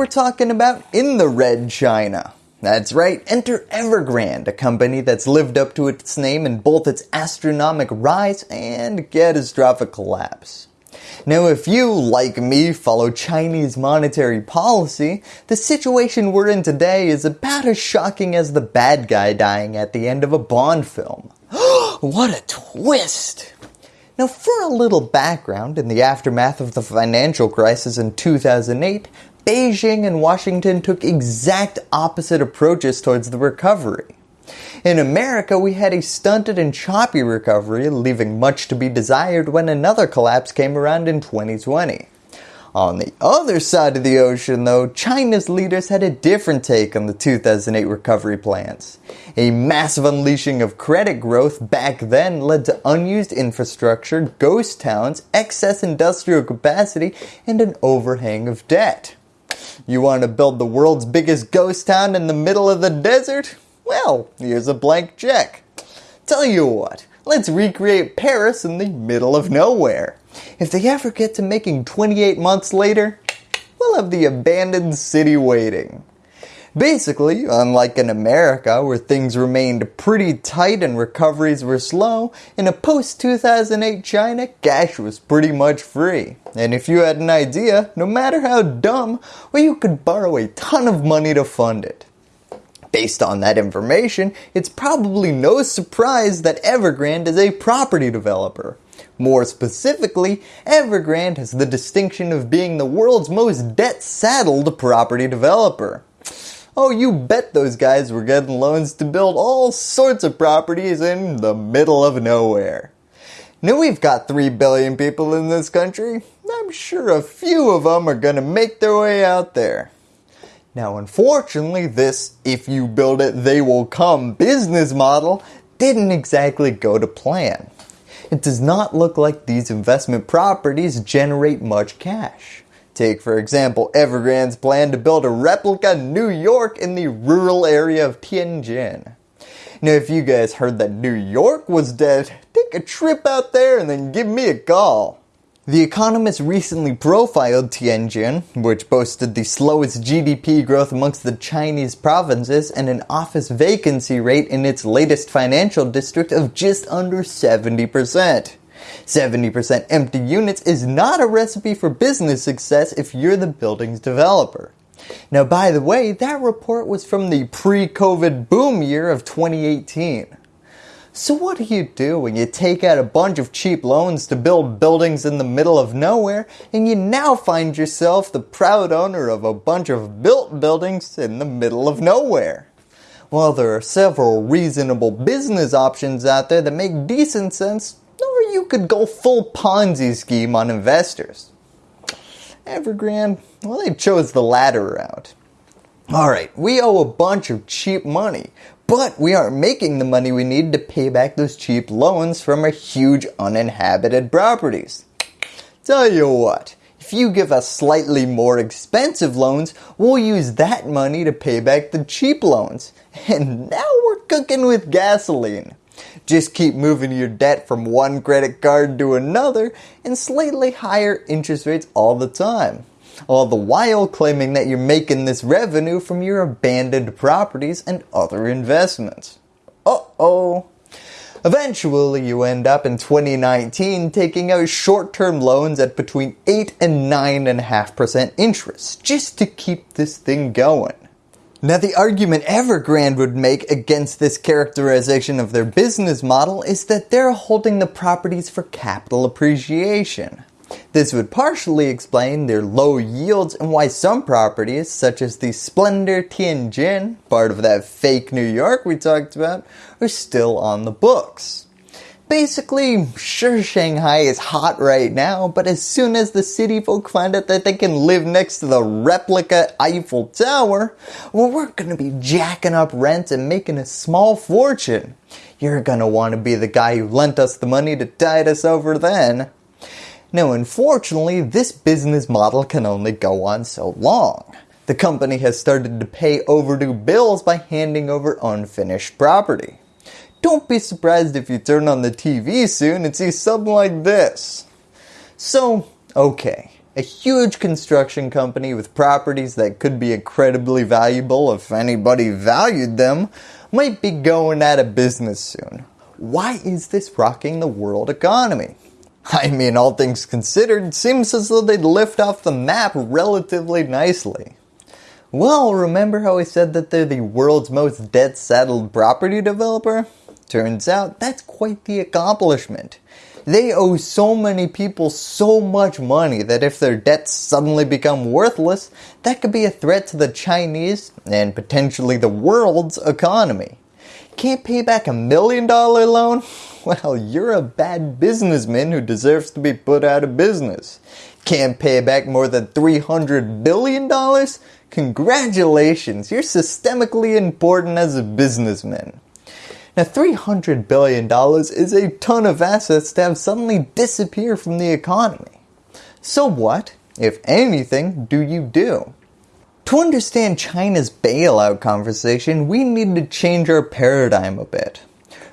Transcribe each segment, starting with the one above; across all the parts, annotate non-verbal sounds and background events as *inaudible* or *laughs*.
we're talking about in the red China. That's right, enter Evergrande, a company that's lived up to its name in both its astronomic rise and catastrophic collapse. Now if you, like me, follow Chinese monetary policy, the situation we're in today is about as shocking as the bad guy dying at the end of a Bond film. *gasps* what a twist! Now for a little background, in the aftermath of the financial crisis in 2008, Beijing and Washington took exact opposite approaches towards the recovery. In America, we had a stunted and choppy recovery, leaving much to be desired when another collapse came around in 2020. On the other side of the ocean though, China's leaders had a different take on the 2008 recovery plans. A massive unleashing of credit growth back then led to unused infrastructure, ghost towns, excess industrial capacity, and an overhang of debt. You want to build the world's biggest ghost town in the middle of the desert? Well, here's a blank check. Tell you what, let's recreate Paris in the middle of nowhere. If they ever get to making 28 months later, we'll have the abandoned city waiting. Basically, unlike in America where things remained pretty tight and recoveries were slow, in a post-2008 China, cash was pretty much free. And if you had an idea, no matter how dumb, well you could borrow a ton of money to fund it. Based on that information, it's probably no surprise that Evergrande is a property developer. More specifically, Evergrande has the distinction of being the world's most debt-saddled property developer. Oh, you bet those guys were getting loans to build all sorts of properties in the middle of nowhere. Now we've got 3 billion people in this country. I'm sure a few of them are going to make their way out there. Now unfortunately this if you build it they will come business model didn't exactly go to plan. It does not look like these investment properties generate much cash. Take for example Evergrande's plan to build a replica New York in the rural area of Tianjin. Now if you guys heard that New York was dead, take a trip out there and then give me a call. The Economist recently profiled Tianjin, which boasted the slowest GDP growth amongst the Chinese provinces and an office vacancy rate in its latest financial district of just under 70%. 70% empty units is not a recipe for business success if you're the building's developer. Now by the way, that report was from the pre-COVID boom year of 2018. So what do you do when you take out a bunch of cheap loans to build buildings in the middle of nowhere and you now find yourself the proud owner of a bunch of built buildings in the middle of nowhere? Well, there are several reasonable business options out there that make decent sense or you could go full Ponzi scheme on investors. Evergrande, well they chose the latter route. Alright, we owe a bunch of cheap money, but we aren't making the money we need to pay back those cheap loans from our huge uninhabited properties. Tell you what, if you give us slightly more expensive loans, we'll use that money to pay back the cheap loans. *laughs* And now we're cooking with gasoline. Just keep moving your debt from one credit card to another and slightly higher interest rates all the time all the while claiming that you're making this revenue from your abandoned properties and other investments. Uh-oh. Eventually, you end up in 2019 taking out short-term loans at between 8 and 9.5% interest just to keep this thing going. Now the argument Evergrande would make against this characterization of their business model is that they're holding the properties for capital appreciation. This would partially explain their low yields and why some properties such as the Splendor Tianjin, part of that fake New York we talked about, are still on the books. Basically, sure Shanghai is hot right now, but as soon as the city folk find out that they can live next to the replica Eiffel Tower, well we're going to be jacking up rent and making a small fortune. You're going to want to be the guy who lent us the money to tide us over then. Now unfortunately, this business model can only go on so long. The company has started to pay overdue bills by handing over unfinished property. Don't be surprised if you turn on the TV soon and see something like this. So, okay, A huge construction company with properties that could be incredibly valuable if anybody valued them might be going out of business soon. Why is this rocking the world economy? I mean, all things considered, seems as though they'd lift off the map relatively nicely. Well, remember how I said that they're the world's most debt-saddled property developer? Turns out that's quite the accomplishment. They owe so many people so much money that if their debts suddenly become worthless, that could be a threat to the Chinese and potentially the world's economy. Can't pay back a million dollar loan? *laughs* Well, you're a bad businessman who deserves to be put out of business. Can't pay back more than $300 billion? Congratulations, you're systemically important as a businessman. Now $300 billion is a ton of assets to have suddenly disappear from the economy. So what, if anything, do you do? To understand China's bailout conversation, we need to change our paradigm a bit.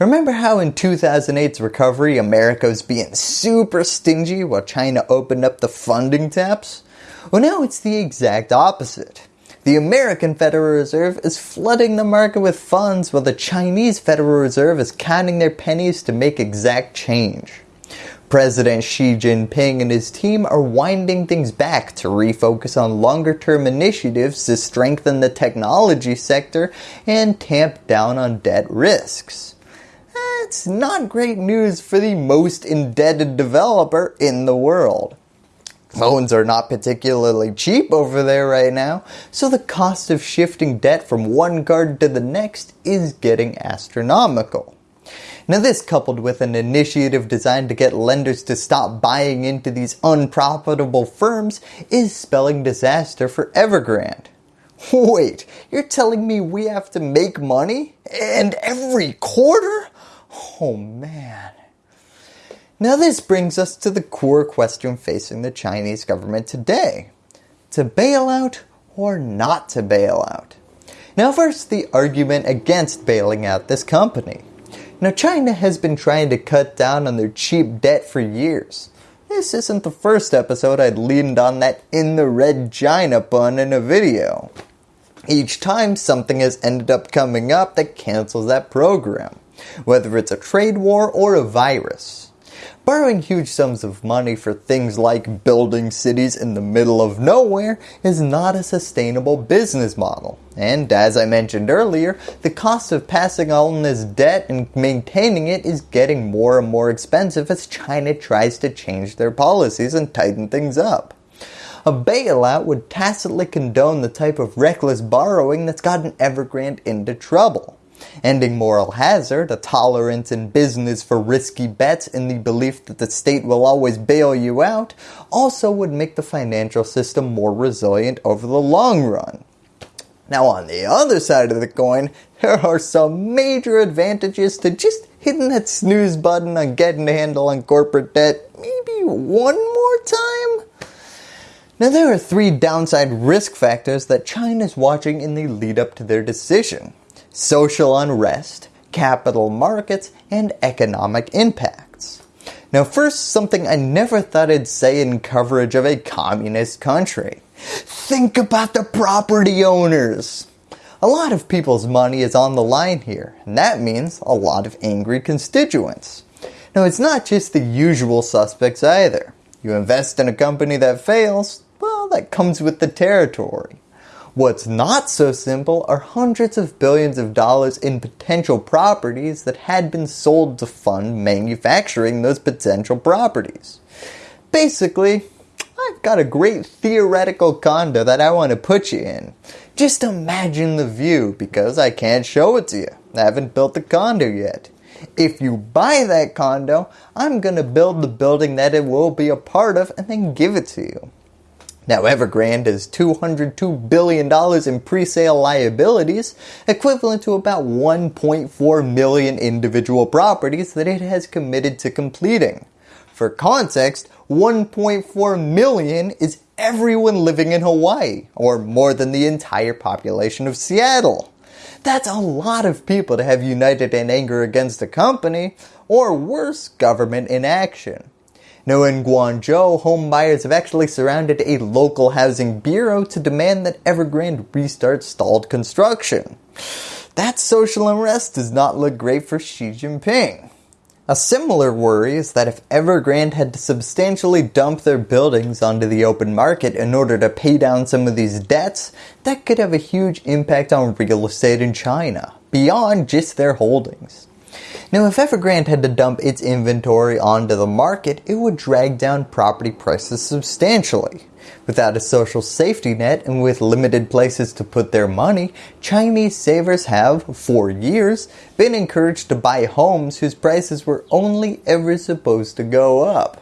Remember how in 2008's recovery, America was being super stingy while China opened up the funding taps? Well now it's the exact opposite. The American Federal Reserve is flooding the market with funds while the Chinese Federal Reserve is counting their pennies to make exact change. President Xi Jinping and his team are winding things back to refocus on longer term initiatives to strengthen the technology sector and tamp down on debt risks. That's not great news for the most indebted developer in the world. Loans are not particularly cheap over there right now, so the cost of shifting debt from one card to the next is getting astronomical. Now this coupled with an initiative designed to get lenders to stop buying into these unprofitable firms is spelling disaster for Evergrande. Wait, you're telling me we have to make money? And every quarter? Oh man. Now this brings us to the core question facing the Chinese government today. To bail out or not to bail out? Now first the argument against bailing out this company. Now China has been trying to cut down on their cheap debt for years. This isn't the first episode I'd leaned on that in the red China pun in a video. Each time something has ended up coming up that cancels that program, whether it's a trade war or a virus. Borrowing huge sums of money for things like building cities in the middle of nowhere is not a sustainable business model. And as I mentioned earlier, the cost of passing on this debt and maintaining it is getting more and more expensive as China tries to change their policies and tighten things up. A bailout would tacitly condone the type of reckless borrowing that's gotten Evergrande into trouble. Ending moral hazard, a tolerance in business for risky bets in the belief that the state will always bail you out, also would make the financial system more resilient over the long run. Now on the other side of the coin, there are some major advantages to just hitting that snooze button on getting a handle on corporate debt maybe one more time? Now there are three downside risk factors that China is watching in the lead up to their decision social unrest, capital markets, and economic impacts. Now first, something I never thought I'd say in coverage of a communist country. Think about the property owners. A lot of people's money is on the line here, and that means a lot of angry constituents. Now it's not just the usual suspects either. You invest in a company that fails, well that comes with the territory. What's not so simple are hundreds of billions of dollars in potential properties that had been sold to fund manufacturing those potential properties. Basically, I've got a great theoretical condo that I want to put you in. Just imagine the view because I can't show it to you. I haven't built the condo yet. If you buy that condo, I'm going to build the building that it will be a part of and then give it to you. Now Evergrande has $202 billion in pre-sale liabilities, equivalent to about 1.4 million individual properties that it has committed to completing. For context, 1.4 million is everyone living in Hawaii, or more than the entire population of Seattle. That's a lot of people to have united in anger against a company, or worse, government inaction. Now in Guangzhou, home buyers have actually surrounded a local housing bureau to demand that Evergrande restart stalled construction. That social unrest does not look great for Xi Jinping. A similar worry is that if Evergrande had to substantially dump their buildings onto the open market in order to pay down some of these debts, that could have a huge impact on real estate in China, beyond just their holdings. Now if Evergrande had to dump its inventory onto the market, it would drag down property prices substantially. Without a social safety net and with limited places to put their money, Chinese savers have, for years, been encouraged to buy homes whose prices were only ever supposed to go up.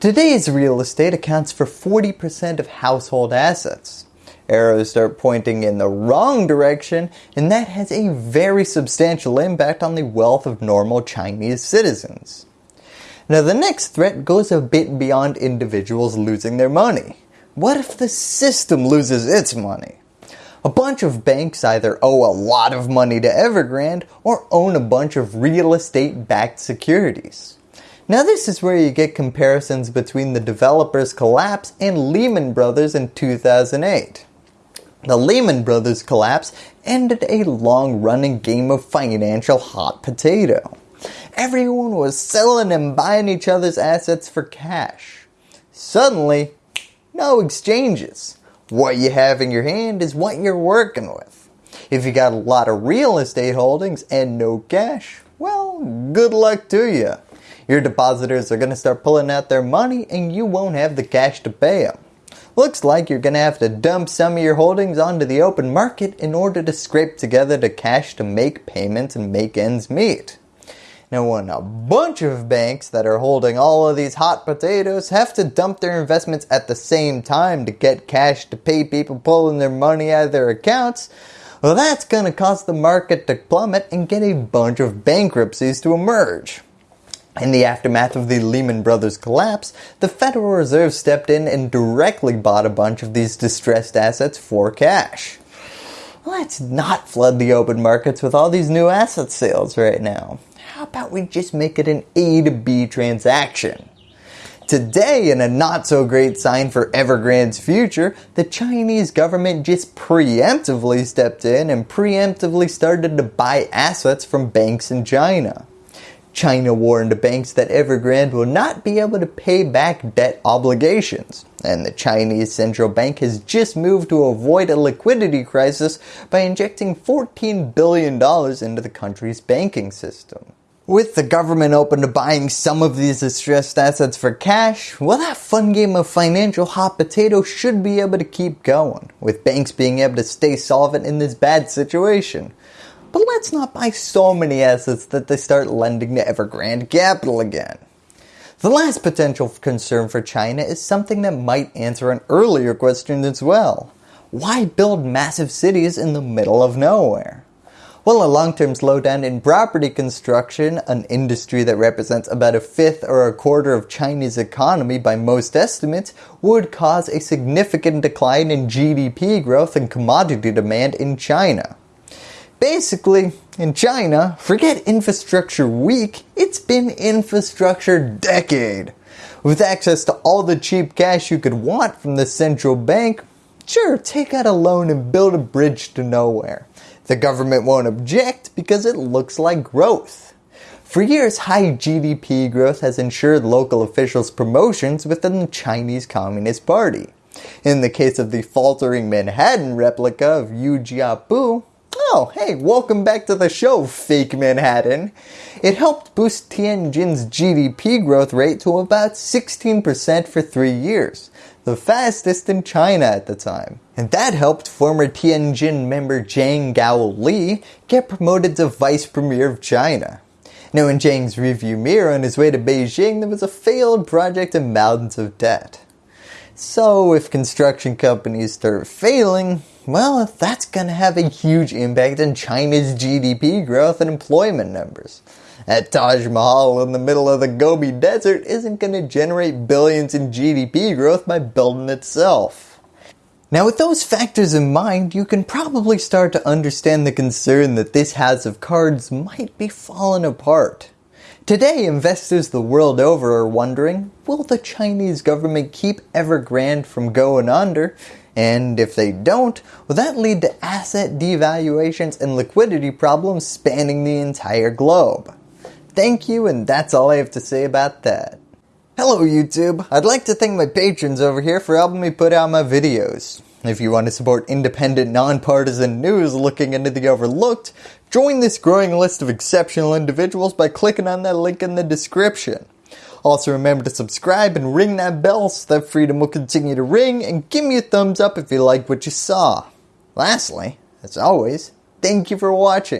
Today's real estate accounts for 40% of household assets. Arrows start pointing in the wrong direction and that has a very substantial impact on the wealth of normal Chinese citizens. Now the next threat goes a bit beyond individuals losing their money. What if the system loses its money? A bunch of banks either owe a lot of money to Evergrande or own a bunch of real estate backed securities. Now this is where you get comparisons between the developers collapse and Lehman Brothers in 2008. The Lehman Brothers collapse ended a long running game of financial hot potato. Everyone was selling and buying each other's assets for cash. Suddenly, no exchanges. What you have in your hand is what you're working with. If you got a lot of real estate holdings and no cash, well, good luck to you. Your depositors are going to start pulling out their money and you won't have the cash to pay them. Looks like you're going to have to dump some of your holdings onto the open market in order to scrape together the cash to make payments and make ends meet. Now when a bunch of banks that are holding all of these hot potatoes have to dump their investments at the same time to get cash to pay people pulling their money out of their accounts, well that's going to cause the market to plummet and get a bunch of bankruptcies to emerge. In the aftermath of the Lehman Brothers collapse, the Federal Reserve stepped in and directly bought a bunch of these distressed assets for cash. Let's not flood the open markets with all these new asset sales right now how about we just make it an A to B transaction? Today, in a not so great sign for Evergrande's future, the Chinese government just preemptively stepped in and preemptively started to buy assets from banks in China. China warned banks that Evergrande will not be able to pay back debt obligations, and the Chinese central bank has just moved to avoid a liquidity crisis by injecting $14 billion into the country's banking system. With the government open to buying some of these distressed assets for cash, well that fun game of financial hot potato should be able to keep going, with banks being able to stay solvent in this bad situation. But let's not buy so many assets that they start lending to Evergrande Capital again. The last potential concern for China is something that might answer an earlier question as well. Why build massive cities in the middle of nowhere? Well, a long-term slowdown in property construction, an industry that represents about a fifth or a quarter of Chinese economy by most estimates, would cause a significant decline in GDP growth and commodity demand in China. Basically, in China, forget infrastructure week, it's been infrastructure decade. With access to all the cheap cash you could want from the central bank, sure, take out a loan and build a bridge to nowhere. The government won't object because it looks like growth. For years, high GDP growth has ensured local officials promotions within the Chinese Communist Party. In the case of the faltering Manhattan replica of Yu oh hey, welcome back to the show, fake Manhattan. It helped boost Tianjin's GDP growth rate to about 16% for three years the fastest in China at the time. And that helped former Tianjin member Zhang Gaoli get promoted to Vice Premier of China. Now in Zhang's rearview mirror on his way to Beijing there was a failed project and mountains of debt. So if construction companies start failing, well that's going to have a huge impact on China's GDP growth and employment numbers. That Taj Mahal in the middle of the Gobi Desert isn't going to generate billions in GDP growth by building itself. Now with those factors in mind, you can probably start to understand the concern that this house of cards might be falling apart. Today, investors the world over are wondering, will the Chinese government keep Evergrande from going under? And if they don't, will that lead to asset devaluations and liquidity problems spanning the entire globe? Thank you and that's all I have to say about that. Hello YouTube, I'd like to thank my patrons over here for helping me put out my videos. If you want to support independent, nonpartisan news looking into the overlooked, join this growing list of exceptional individuals by clicking on that link in the description. Also remember to subscribe and ring that bell so that freedom will continue to ring and give me a thumbs up if you liked what you saw. Lastly, as always, thank you for watching.